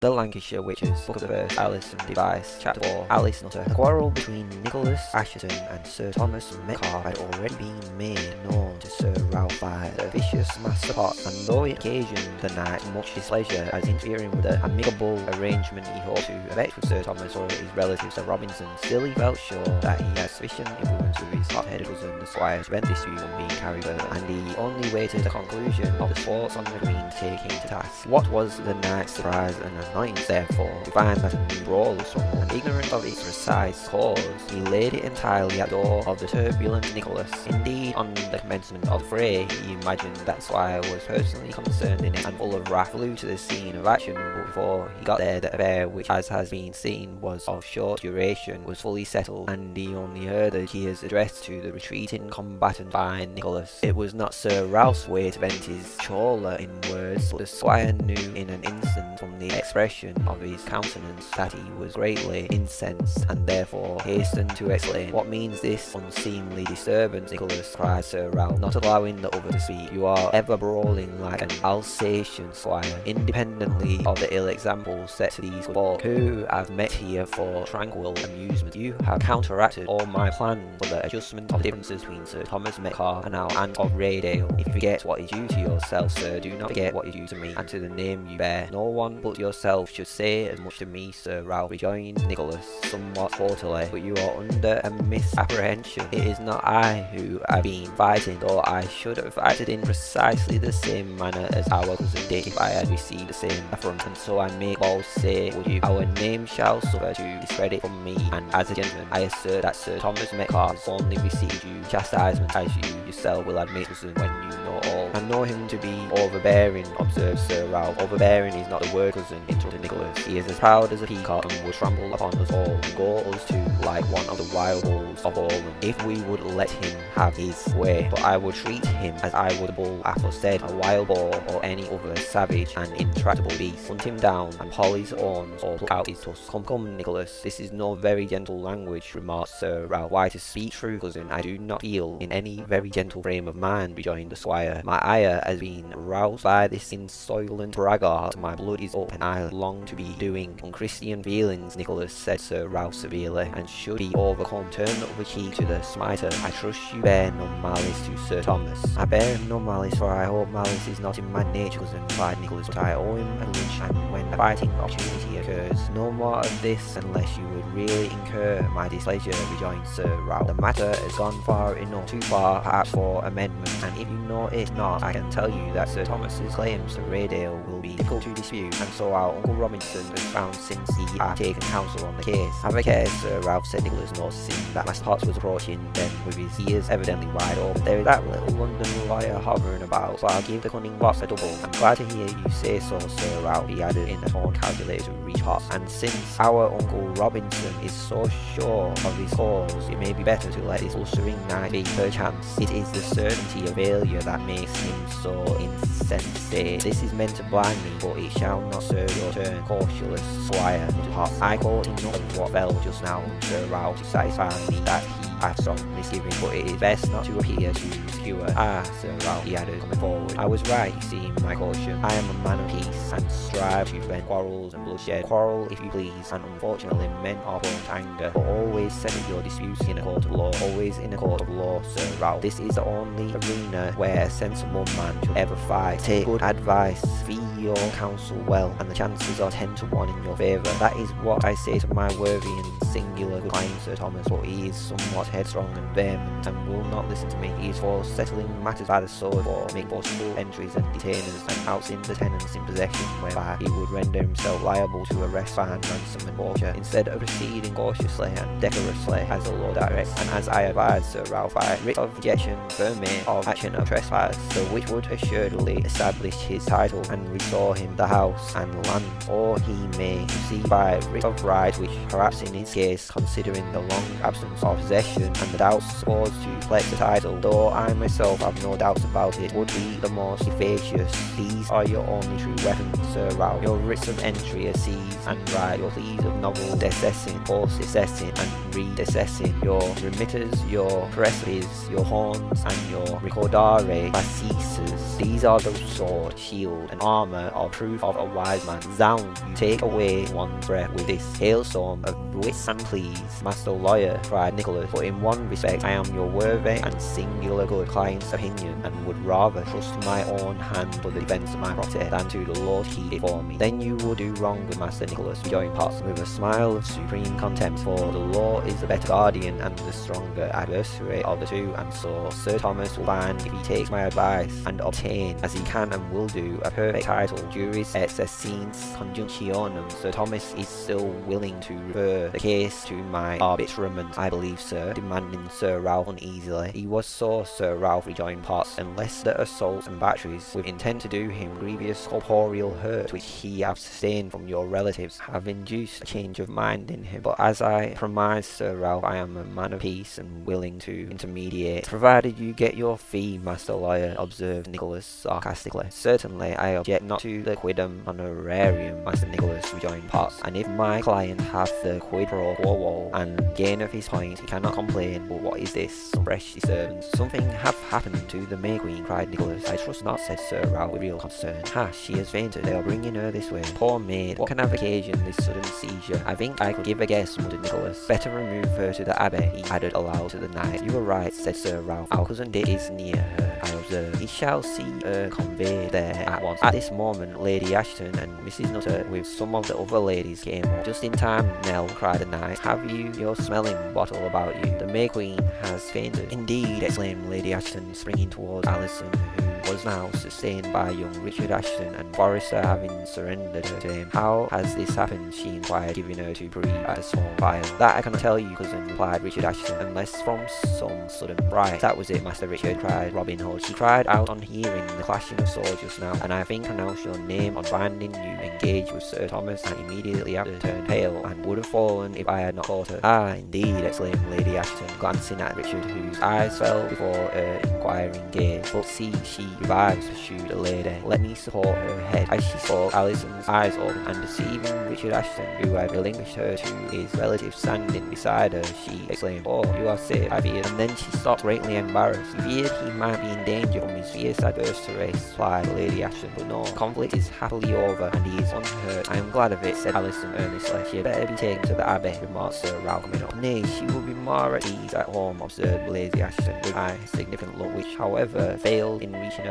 The Lancashire Witches, Book of the First, Alison Device, Chapter 4, Alice Nutter. The quarrel between Nicholas Assheton and Sir Thomas Metcalfe had already been made known to Sir Ralph by the vicious Master Potts, and though it occasioned the knight much displeasure as interfering with the amicable arrangement he hoped to effect with Sir Thomas or his relative Sir Robinson, still he felt sure that he had sufficient influence with his hot-headed cousin the squire to prevent this dispute from being carried and he only waited the conclusion of the sports on the green to take him to task. What was the knight's surprise and annoyance, therefore, a new brawl was someone ignorant of its precise cause, he laid it entirely at the door of the turbulent Nicholas. Indeed, on the commencement of the fray, he imagined that Squire was personally concerned in it, and full of wrath flew to the scene of action, but before he got there, the affair, which as has been seen was of short duration, was fully settled, and he only heard the cheers addressed to the retreating combatant by Nicholas. It was not Sir Ralph's way to vent his choler in words, but the Squire knew in an instant from the expression of his countenance that he was greatly incensed, and therefore hastened to explain. What means this unseemly disturbance, Nicholas? cried Sir Ralph, not allowing the other to speak. You are ever brawling like an Alsatian squire, independently of the ill example set to these folk who have met here for tranquil amusement. You have counteracted all my plans for the adjustment of the differences between Sir Thomas Metcalfe and our Aunt of Raydale. If you forget what is due to yourself, sir, do not forget what is due to me, and to the name you bear. No one but yourself should say as much to me, Sir Ralph, rejoined Nicholas, somewhat haughtily, but you are under a misapprehension. It is not I who have been fighting, though I should have acted in precisely the same manner as our cousin did if I had received the same affront, and so I make bold say, would you, our name shall suffer to discredit from me, and as a gentleman, I assert that Sir Thomas Metcalfe has only received you chastisement, as you yourself will admit, cousin, when you know all. I know him to be overbearing, observed Sir Ralph. Overbearing is not the word, cousin, interrupted Nicholas. He is as proud as a peacock and would trample upon us all, and go us too, like one of the wild bulls of Orland, if we would let him have his way. But I would treat him as I would a bull aforesaid, a wild boar, or any other savage and intractable beast. Hunt him down, and pull his horns, or pluck out his tusks. Come, come, Nicholas, this is no very gentle language, remarked Sir Ralph. Why, to speak true, cousin, I do not feel in any very gentle frame of mind, rejoined the squire. My ire has been roused by this insolent braggart. My blood is up, and I long to be doing unchristian feelings, Nicholas, said Sir Ralph severely, and should be overcome. Turn the other cheek to the smiter. I trust you bear no malice to Sir Thomas. I bear no malice, for I hope malice is not in my nature, cousin, replied Nicholas, but I owe him a lunch, and when a fighting opportunity occurs, no more of this unless you would really incur my displeasure, rejoined Sir Ralph. The matter has gone far enough, too far perhaps for amendment, and if you know it not, I can tell you that Sir Thomas's claims to Raydale will be difficult to dispute, and so our Uncle Robinson has found since he had taken counsel on the case. Have a care, Sir Ralph, said Nicholas, noticing that Master Potts was approaching them with his ears evidently wide open. There is that little London lawyer hovering about, so I'll give the cunning boss a double. I'm glad to hear you say so, Sir Ralph, he added in a tone calculated to reach Potts. And since our Uncle Robinson is so sure of his cause, it may be better to let this blustering knight be perchance. It is the certainty of failure that makes him so insensate. This is meant to blind me, but it shall not serve turn, cautious squire, Potts. I caught enough of what fell just now, Sir Ralph, to satisfy me that he hath some misgiving, but it is best not to appear too obscure. Ah, Sir Ralph, he added, coming forward. I was right, you see, my caution. I am a man of peace, and strive to prevent quarrels and bloodshed. Quarrel, if you please, and unfortunately men are prone to anger, but always settle your disputes in a court of law. Always in a court of law, Sir Ralph. This is the only arena where a sensible man should ever fight. Take good advice, fee your counsel well, and the chances are ten to one in your favour. That is what I say to my worthy and singular client, Sir Thomas, but he is somewhat headstrong and vehement, and will not listen to me. He is for settling matters by the sword, for make forcible entries and detainers, and outing the tenants in possession, whereby he would render himself liable to arrest, fine, ransom, and torture, instead of proceeding cautiously and decorously as the law directs, and as I advise Sir Ralph, by writ of objection, vermin of action of trespass, so which would assuredly establish his title and restore him the house and land, or he may proceed by writ of right, which perhaps in his case considering the long absence of possession and the doubts supposed to flex the title, though I myself have no doubts about it, would be the most efficacious. These are your only true weapons, Sir Ralph. Your writs of entry are seized and right, your pleas of novel disseisin, post-disseisin and re-disseisin, your remitters, your praecipes, your horns and your recordare facias. These are the sword, shield and armour of proof of a wise man. Zound, you take away one's breath with this hailstorm of wits and pleas. Master lawyer, cried Nicholas, but in one respect I am your worthy and singular good client's opinion, and would rather trust my own hand for the defence of my property than to the Lord keep it for me. Then you will do wrong with Master Nicholas, rejoined Potts, with a smile of supreme contempt, for the law is the better guardian and the stronger adversary of the two, and so Sir Thomas will find if he takes my advice and obtain, as he can and will do, a perfect title, juris et sessions conjunctionum. Sir Thomas is still willing to refer the case to my arbitrament, I believe, sir, demanding Sir Ralph uneasily. He was so, Sir Ralph rejoined Potts, unless the assaults and batteries, with intent to do him grievous corporeal hurt, which he have sustained from your relatives, have induced a change of mind in him. But as I promised Sir Ralph, I am a man of peace and willing to intermediate, provided you get your fee, Master Lawyer, observed Nicholas sarcastically. Certainly, I object not to the quidem honorarium, Master Nicholas rejoined Potts, and if my client hath the quid pro quo and gain of his point, he cannot complain. But what is this? Some fresh disturbance. Something hath happened to the May Queen, cried Nicholas. I trust not, said Sir Ralph with real concern. Ha, she has fainted. They are bringing her this way. Poor maid, what can have occasioned this sudden seizure? I think I could give a guess, muttered Nicholas. Better remove her to the abbey, he added aloud to the knight. You are right, said Sir Ralph. Our cousin Dick is near her, I observed. He shall see her conveyed there at once. At this moment, Lady Assheton and Mrs. Nutter, with some of the other ladies, came up. Just in time, Nell, cried the knight. Have you your smelling bottle about you? The May Queen has fainted. Indeed, exclaimed Lady Assheton, springing towards Alison, who was now sustained by young Richard Assheton and Forrester having surrendered her to him. How has this happened? she inquired, giving her to breathe at a small fire. That I cannot tell you, cousin, replied Richard Assheton, unless from some sudden right. That was it, Master Richard, cried Robin Hood. She cried out on hearing the clashing of swords just now, and I think pronounced your name on finding you engaged with Sir Thomas, and immediately after turned pale, and would have fallen if I had not caught her. Ah, indeed, exclaimed Lady Assheton, glancing at Richard, whose eyes fell before her inquiring gaze. But see, she revives, pursued the lady. Let me support her head. As she spoke, Alison's eyes opened, and perceiving Richard Assheton, who had relinquished her to his relative standing beside her, she exclaimed, Oh, you are safe, I feared. And then she stopped greatly embarrassed. She feared he might be in danger from his fierce adversary, replied Lady Assheton, but no, conflict is happily over, and he is unhurt. I am glad of it, said Alison earnestly. She had better be taken to the Abbey, remarked Sir Ralph coming up. Nay, she will be more at ease at home, observed Lady Assheton, with a significant look, which, however, failed in reaching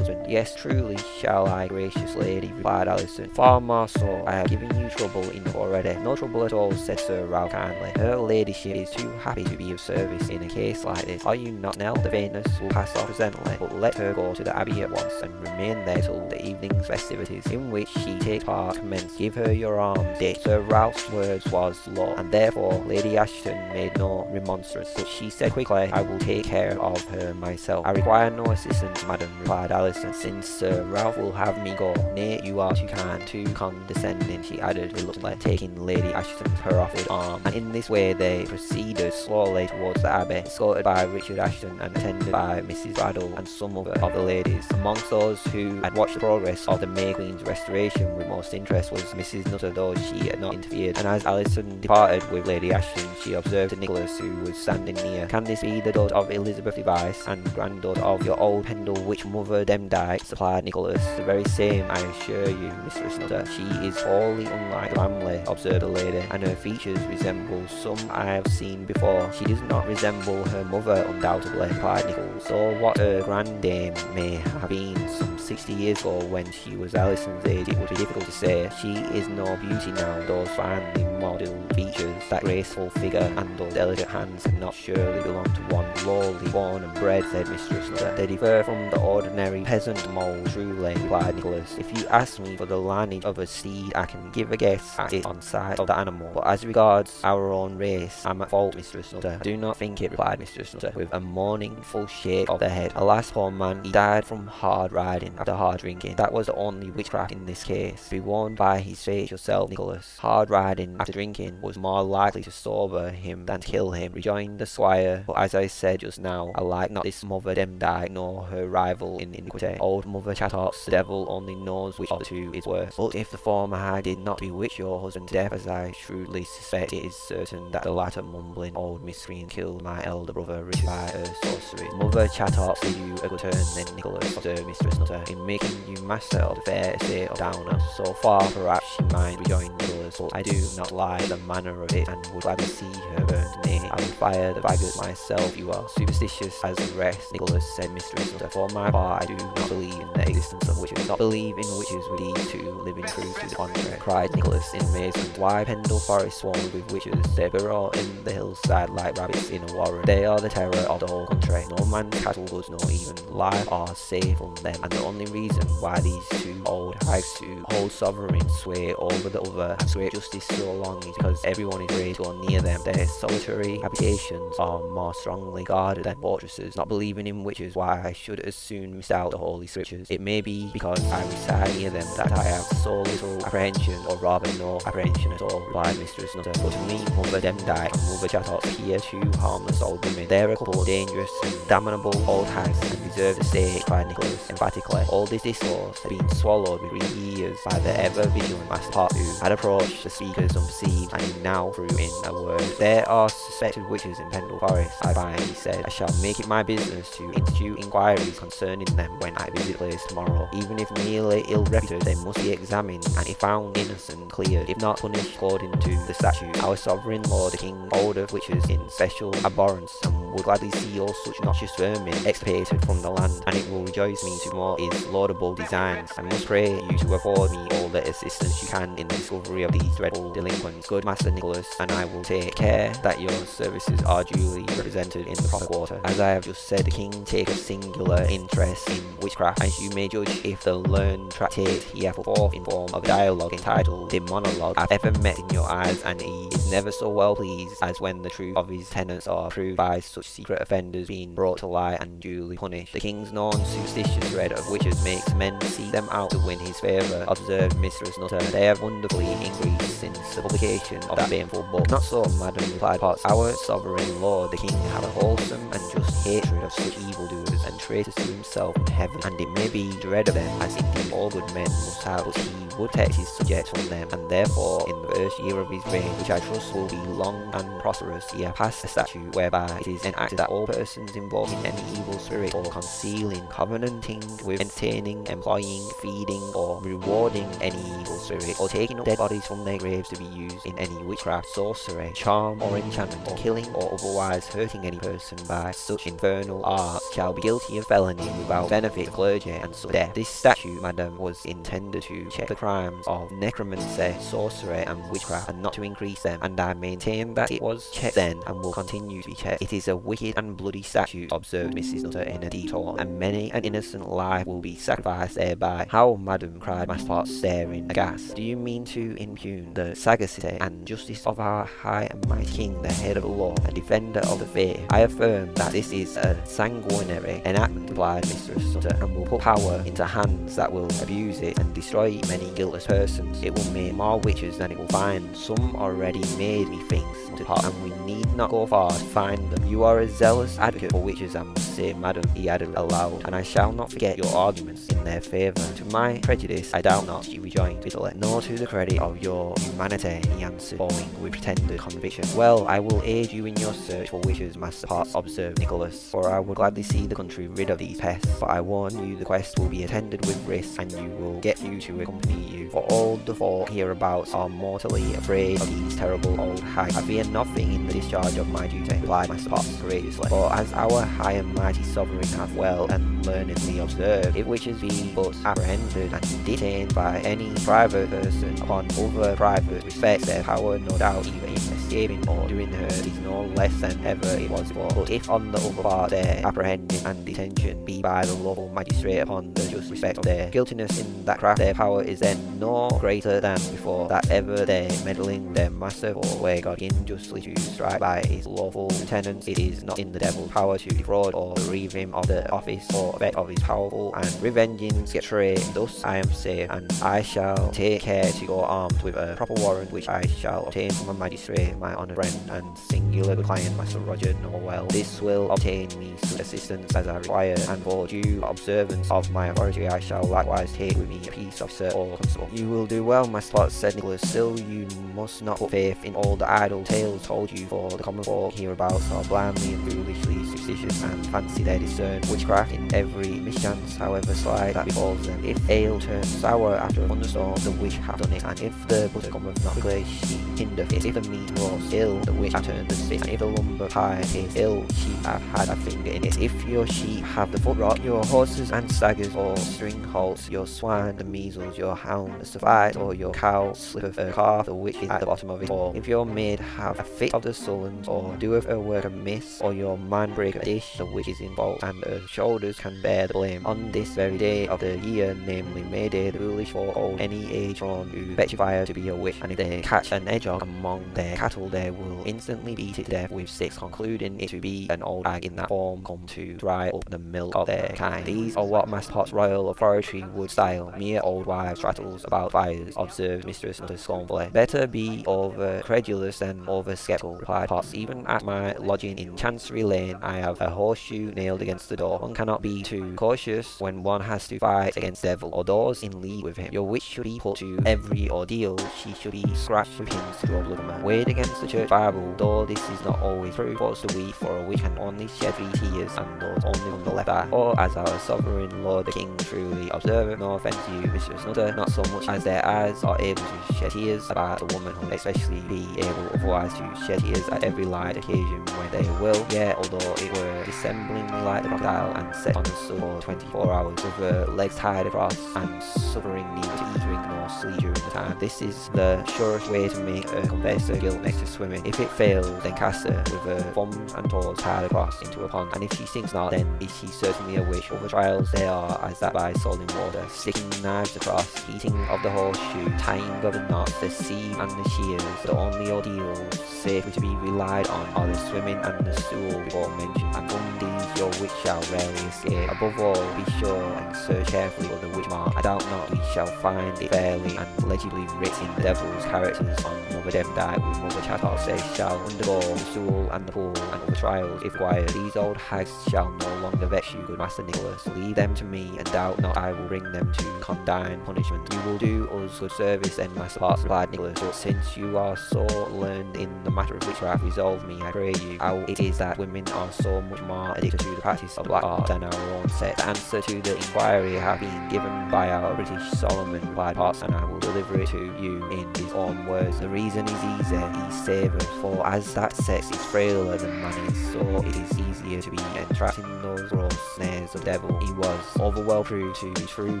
Yes, truly shall I, gracious lady, replied Alison. Far more so, I have given you trouble enough already. No trouble at all, said Sir Ralph kindly. Her ladyship is too happy to be of service in a case like this. Are you not, Nell? The faintness will pass off presently, but let her go to the Abbey at once, and remain there till the evening's festivities, in which she takes part, commence. Give her your arm, Dick. Sir Ralph's words was law, and therefore Lady Assheton made no remonstrance, but she said quickly, I will take care of her myself. I require no assistance, madam, replied Alison, since Sir Ralph will have me go. Nay, you are too kind, too condescending, she added reluctantly, taking Lady Assheton's her offered arm. And in this way they proceeded slowly towards the Abbey, escorted by Richard Assheton and attended by Mrs. Braddyll and some other of the ladies. Amongst those who had watched the progress of the May Queen's restoration with most interest was Mrs. Nutter, though she had not interfered. And as Alison departed with Lady Assheton, she observed Nicholas, who was standing near, Can this be the daughter of Elizabeth Device and granddaughter of your old Pendle witch mother Demdike? supplied Nicholas. The very same, I assure you, Mistress Nutter. She is wholly unlike the family, observed the lady, and her features resemble some I have seen before. She does not resemble her mother, undoubtedly, replied Nicholas. So what her grandame may have been some 60 years ago when she was Alison's age, it would be difficult to say. She is no beauty now, those finely modelled features, that graceful figure, and those delicate hands cannot surely belong to one lowly born and bred, said Mistress Nutter. They differ from the ordinary ordinary peasant mole, truly, replied Nicholas. If you ask me for the lineage of a steed, I can give a guess at it on sight of the animal. But as regards our own race, I'm at fault, Mistress Nutter. Do not think it, replied Mistress Nutter, with a mournful shake of the head. Alas, poor man, he died from hard riding after hard drinking. That was the only witchcraft in this case. Be warned by his fate yourself, Nicholas. Hard riding after drinking was more likely to sober him than to kill him, rejoined the squire. But as I said just now, I like not this mother Demdike nor her rival in iniquity. Old mother Chattox, the devil only knows which of the two is worse. But if the former I did not bewitch your husband to death, as I shrewdly suspect, it is certain that the latter mumbling old miscreant killed my elder brother Richard by her sorcery. Mother Chattox did you a good turn then, Nicholas, observed Mistress Nutter, in making you master of the fair estate of Downham. So far, perhaps she might rejoin Nicholas, but I do not like the manner of it, and would rather see her burned. Nay, I will fire the faggots myself. You are superstitious as the rest, Nicholas, said Mistress Nutter. For my part, I do not believe in the existence of witches. Not believe in witches would lead to living proof to the contrary, cried Nicholas in amazement. Why Pendle Forest swarmed with witches? They burrow in the hillside like rabbits in a warren. They are the terror of the whole country. No man's cattle goods nor even life are safe from them. And the only reason why these two old hags to hold sovereign sway over the other and sway justice so long is because everyone is ready to go near them. Their solitary habitations are more strongly guarded than fortresses. Not believing in witches, why I should as soon miss out the holy scriptures. It may be because I reside near them that I have so little apprehension, or rather no apprehension at all, replied Mistress Nutter. But to me, Mother Demdike and Mother Chattox appear two harmless old women. They're a couple of dangerous and damnable old hags and deserve the stake, cried Nicholas emphatically. All this discourse had been swallowed with greedy ears by the ever-vigilant Master Pot, who had approached the speakers unperceived and now threw in a word. There are suspected witches in Pendle Forest, I find, he said. I shall make it my business to institute inquiries concerning them when I visit place tomorrow. Even if merely ill-reputed, they must be examined, and if found innocent, cleared, if not punished according to the statute. Our sovereign lord, the king, holdeth witches in special abhorrence, and would gladly see all such noxious vermin expiated from the land, and it will rejoice me to more his laudable designs. I must pray you to afford me all the assistance you can in the discovery of these dreadful delinquents. Good Master Nicholas, and I will take care that your services are duly represented in the proper quarter. As I have just said, the king taketh singular interest in witchcraft, as you may judge if the learned tractate he put forth in form of a dialogue entitled Daemonologie have ever met in your eyes, and he is never so well pleased as when the truth of his tenets are proved by such secret offenders being brought to light and duly punished. The king's known superstitious dread of witches makes men seek them out to win his favour, observed Mistress Nutter. They have wonderfully increased since the publication of that baneful book. Not so, madam, replied Potts. Our sovereign lord, the king, have a wholesome and just hatred of such evildoers and traitors to himself heaven, and it may be dread of them, as indeed all good men must have, protect his subjects from them, and therefore, in the first year of his reign, which I trust will be long and prosperous, he passed a statute whereby it is enacted that all persons involved in any evil spirit or concealing, covenanting with, entertaining, employing, feeding, or rewarding any evil spirit, or taking up dead bodies from their graves to be used in any witchcraft, sorcery, charm, or enchantment, or killing or otherwise hurting any person by such infernal arts, shall be guilty of felony without benefit of clergy and so death. This statute, madam, was intended to check the crimes of necromancy, sorcery, and witchcraft, and not to increase them, and I maintain that it was checked then and will continue to be checked. It is a wicked and bloody statute, observed Mrs. Nutter in a detour, and many an innocent life will be sacrificed thereby. How, madam, cried Master Pot, staring aghast. Do you mean to impugn the sagacity and justice of our high and mighty king, the head of the law, and defender of the faith? I affirm that this is a sanguinary enactment, replied Mistress Nutter, and will put power into hands that will abuse it and destroy many guiltless persons. It will make more witches than it will find. Some already made, methinks, to pot, and we need not go far to find them. You are a zealous advocate for witches, I must say, madam, he added aloud, and I shall not forget your arguments in their favour. To my prejudice, I doubt not, she rejoined bitterly. Nor to the credit of your humanity, he answered, bowing with pretended conviction. Well, I will aid you in your search for witches, Master Potts, observed Nicholas, for I would gladly see the country rid of these pests. But I warn you the quest will be attended with risk, and you will get you to accompany for all the folk hereabouts are mortally afraid of these terrible old hags. I fear nothing in the discharge of my duty, replied Master Potts courageously. For as our high and mighty sovereign hath well and learnedly observed, if witches be but apprehended and detained by any private person upon other private respects, their power no doubt even increases escaping or doing her is no less than ever it was before. But if on the other part their apprehending and detention be by the local magistrate upon the just respect of their guiltiness in that craft, their power is then no greater than before, that ever their meddling their master or where God injustly to strike by his lawful tenants, it is not in the devil's power to defraud or bereave him of the office or effect of his powerful and revenging sketchery. Thus I am safe, and I shall take care to go armed with a proper warrant which I shall obtain from a magistrate, my honoured friend and singular good client, Master Roger Nowell. This will obtain me such assistance as I require, and for due observance of my authority I shall likewise take with me a peace officer or constable. You will do well, my spot, said Nicholas. Still, you must not put faith in all the idle tales told you, for the common folk hereabouts are blindly and foolishly superstitious and fancy they discern witchcraft in every mischance, however slight, that befalls them. If ale turns sour after a thunderstorm, the witch hath done it, and if the butter cometh not quickly, she hindereth it. If the meat roast ill, the witch turned the spit, and if the lumber pie ill, she hath had a finger in it. If your sheep have the foot rot, your horses and staggers or string halts, your swine the measles, your hound the suffice, or your cow slippeth a calf, the witch is at the bottom of it all. If your maid have a fit of the sullens, or doeth her work amiss, or your man break a dish, the witch is in fault, and her shoulders can bear the blame. On this very day of the year, namely May Day, the foolish folk hold any age from to fetch fire to be a witch, and if they catch an hedgehog among their cattle, they will instantly beat it to death with sticks, concluding it to be an old hag in that form come to dry up the milk of their kind. These are what Master Pot's royal authority would style mere old wives' rattles about fires, observed Mistress Nutter scornfully. Better be over credulous than over skeptical, replied Potts. Even at my lodging in Chancery Lane, I have a horseshoe nailed against the door. One cannot be too cautious when one has to fight against devil or those in league with him. Your witch should be put to every ordeal. She should be scratched with pins to a blood man. Weighed against the church Bible, though this is not always true. What's the week for a witch can only shed tears, and those only on the left eye. Or as our sovereign lord the king truly observeth, no offence to you, Mistress Nutter, not so much as their eyes are able to shed tears about a woman who especially be able otherwise to shed tears at every light occasion when they will. Yet, although it were dissemblingly like the crocodile and set on the sun for 24 hours with her legs tied across and suffering neither to eat, drink nor sleep during the time. This is the surest way to make her confess her guilt next to swimming. If it fails, then cast her with a thumbs and toes tied across into a pond, and if she sinks not, then is she certainly a witch. Other trials they are as that by salt in water, sticking knives across, heating of the horseshoe, tying of the knots, the sieve and the shears. The only ordeals safely to be relied on are the swimming and the stool before mentioned, and from these your witch shall rarely escape. Above all, be sure and search carefully for the witch mark. I doubt not we shall find it fairly and legibly written the devil's characters on Mother Demdike with Mother Chattox. They shall undergo the stool and the pool and other trials if required. These old hags shall no longer vex you, good Master Nicholas. Leave them to me, and doubt not I will bring them to condign punishment. You will do us good service then, Master Potts, replied Nicholas, but since you are so learned in the matter of witchcraft, resolve me, I pray you, how it is that women are so much more addicted to the practice of black art than our own sex. The answer to the inquiry have been given by our British Solomon, replied Potts, and I will deliver it to you in his own words. The reason is easy, he savours, for as that sex is frailer than is, so it is easier to be entrapped in those gross snares of devil. He was overwell proved to be true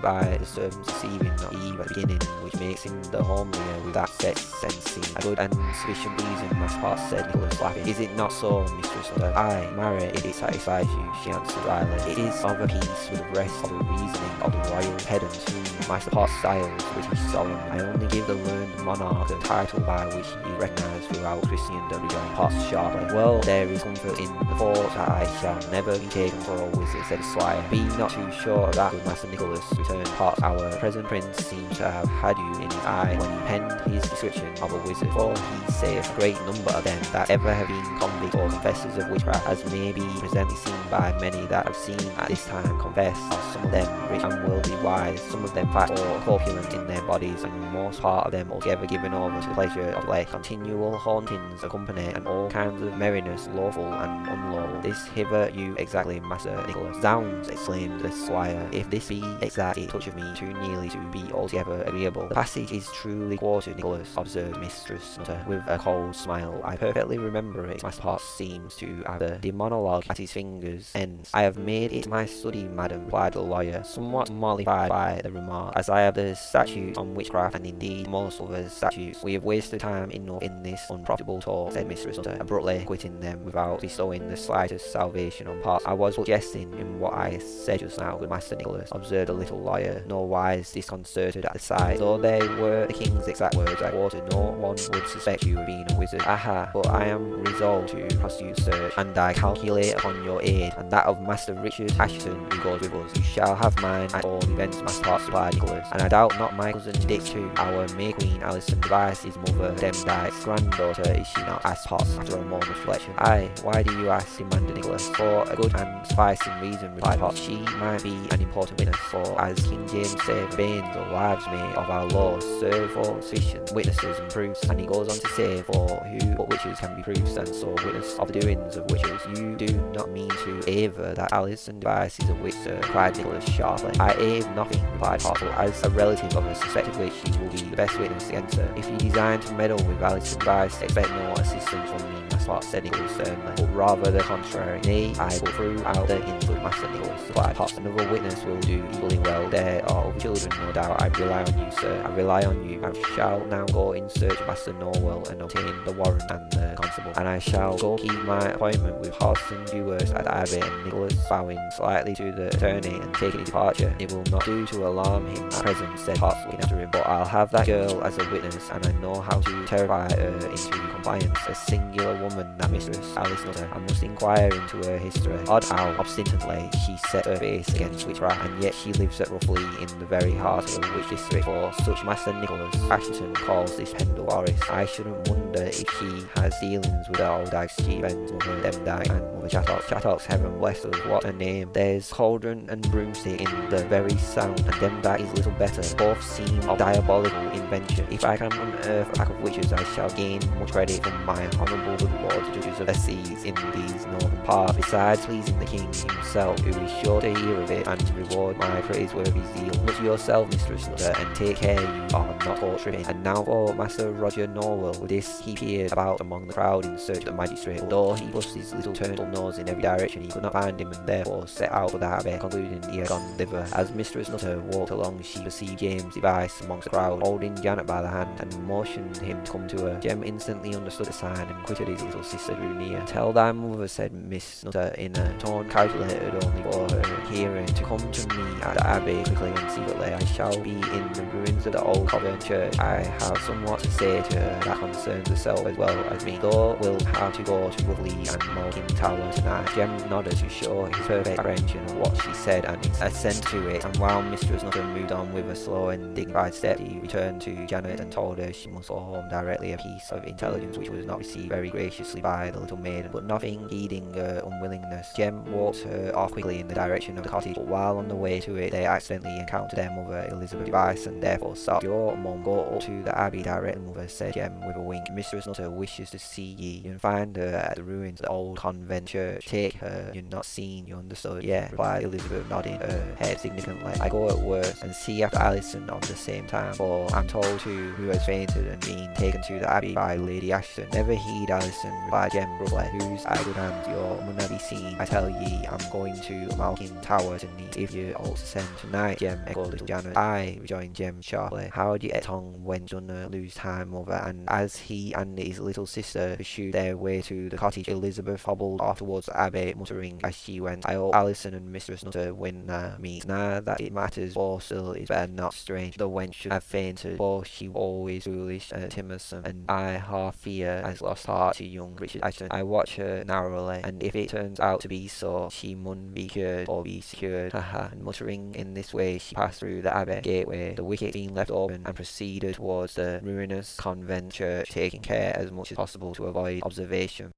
by the serpent's deceiving Eve at the beginning, which makes him the homelier with that sex sensing. A good and sufficient reason, Master Potts said Nicholas laughing. Is it not so, Mistress Nutter? Aye, marry, if it satisfies you, she answered dryly. It is of a piece with the rest of the reasoning of the royal pedant whom Master Potts styles British Solomon. I only give the learned monarch the title by which he is recognised throughout Christendom, rejoined Potts sharply. Well, there is comfort in the thought that I shall never be taken for a wizard, said Squire. Be not too sure of that, Master Nicholas, returned Potts. Our present prince seems to have had you in his eye when he penned his description of a wizard, for he saith a great number of them that ever have been convicts or confessors of witchcraft, as may be presently seen by many that have seen at this time confess, are some of them rich and worldly wise, some of them fat or corpulent in their bodies, and most part of them altogether given over to the pleasure of flesh. Continual hauntings accompany, and all kinds of merriness, lawful and unlawful. This hither you exactly, Master Nicholas. Zounds, exclaimed the squire, if this be exact, it toucheth me too nearly to be altogether agreeable. The passage is truly quoted, Nicholas, observed Mistress Nutter, with a cold smile. I perfectly remember it. My spot seems to have the, Daemonologie at his fingers ends. I have made it my study, madam, replied the lawyer, somewhat mollified by the remark, as I have the statute on witchcraft and indeed most other statutes. We have wasted time enough in this unprofitable talk, said Mistress Nutter, abruptly quitting them without bestowing the slightest salvation on Potts. I was jesting in what I said just now, good Master Nicholas, observed the little lawyer, no wise disconcerted at the sight. Though they were the king's exact words, I quarter no one would suspect you of being a wizard. Aha, but I am resolved to prosecute search, and I calculate upon your aid, and that of Master Richard Assheton, who goes with us. You shall have mine at all events, Master Potts, replied Nicholas, and I doubt not my cousin Dick too. Our May Queen Alison Device, his mother, Demdike's granddaughter, is she not? asked Potts after a moment's reflection. Aye, why do you ask? demanded Nicholas. For a good and sufficing reason, replied Potts. She might be an important witness, for as King James said, veins or wives may of our laws serve for sufficient witnesses and proofs, and he goes on to say, for who but witches can be proofs, and so witness of the doings of witches. You do not mean to aver that Alison Device is a witch, sir, cried Nicholas sharply. I ave nothing, replied Potts, as a relative of a suspected witch, she will be the best witness against her. If you design to meddle with Alison Device, expect assistance from me Master said Nicholas sternly, but rather the contrary. Nay, I will throw out the input Master Nicholas, replied Potts. Another witness will do equally well. There are other children, no doubt. I rely on you, sir. I rely on you. I shall now go in search of Master Nowell and obtain the warrant and the constable, and I shall go keep my appointment with Hodson Dewhurst at Abbey and Nicholas, bowing slightly to the attorney and taking departure. It will not do to alarm him at present, said Potts, looking after him, but I'll have that girl as a witness, and I know how to terrify her into compliance. A singular woman, that mistress, Alice Nutter. I must inquire into her history. Odd how obstinately she set her face against witchcraft, and yet she lives at roughly in the very heart of the witch district, for such Master Nicholas Assheton calls this Pendle I shouldn't wonder if she has dealings with the old chief ends, Mother Demdike and Chattox, heaven bless us, what a name. There's cauldron and broomstick in the very sound, and Demdike is little better. Both seem of diabolical invention. If I can unearth a pack of witches, I shall gain much credit from my honourable lord judges of the seas in these northern parts. Besides pleasing the king himself, who is sure to hear of it and reward my praiseworthy zeal. Look yourself, Mistress Nutter, and take care you are not torturing. And now for Master Roger Nowell. With this, he peered about among the crowd in search of the magistrate. Though he thrust his little turtle nose in every direction, he could not find him, and therefore set out for the abbey, concluding he had gone thither. As Mistress Nutter walked along, she perceived James Device amongst the crowd, holding Janet by the hand, and motioned him to come to her. Jem instantly understood the sign and quitted his little sister drew near. Tell thy mother, said Miss Nutter in a tone calculated only for her hearing, to come to me at the abbey quickly and secretly. I shall be in the ruins of the old Covent Church. I have somewhat to say to her that concerns herself as well as me. Thou wilt have to go to Woodley and Malkin Tower tonight. Jem nodded to show his perfect comprehension of what she said and assent to it, and while Mistress Nutter moved on with a slow and dignified step, he returned to Janet and told her she must go home directly, a piece of intelligence which was not received very graciously by the little maiden, but nothing heeding her unwillingness. Jem walked her off quickly in the direction of the cottage, but while on the way to it, they accidentally encountered their mother, Elizabeth Device, and therefore stopped. Your mum go up to the abbey directly, mother, said Jem with a wink. Mistress Nutter wishes to see ye. and find her at the ruins of the old convent Take her. You're not seen, you understood? Yeah, replied Elizabeth, nodding her head significantly. I go at worst and see after Alison on the same time, for I'm told to who has fainted and been taken to the abbey by Lady Assheton. Never heed Alison, replied Jem roughly, whose I good hand your must be seen. I tell ye, I'm going to Malkin Tower to meet if you also send tonight. Jem echoed little Janet. I, rejoined Jem sharply. How get tongue when Dunna lose time over? And as he and his little sister pursued their way to the cottage, Elizabeth hobbled off towards abbey, muttering as she went, I hope Alison and Mistress Nutter win uh, me. Now that it matters, for still it's better not strange. The wench should have fainted, for she was always foolish and timorsome, and I half fear has lost heart to young Richard Assheton. I watch her narrowly, and if it turns out to be so, she mun be cured or be secured. Haha. and muttering in this way, she passed through the abbey gateway, the wicket being left open, and proceeded towards the ruinous convent church, taking care as much as possible to avoid observation.